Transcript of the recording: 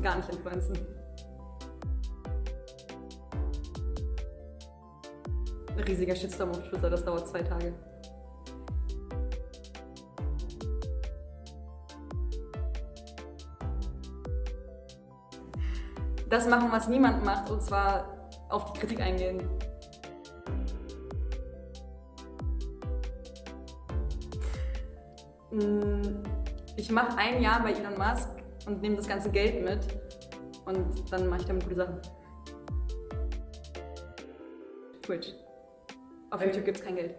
gar nicht influenzen. Ein riesiger Shitstorm auf Twitter, das dauert zwei Tage. Das machen, was niemand macht, und zwar auf die Kritik eingehen. Mm, ich mache ein Jahr bei Elon Musk und nehme das ganze Geld mit und dann mache ich damit gute Sachen. Twitch. Auf YouTube gibt es kein Geld.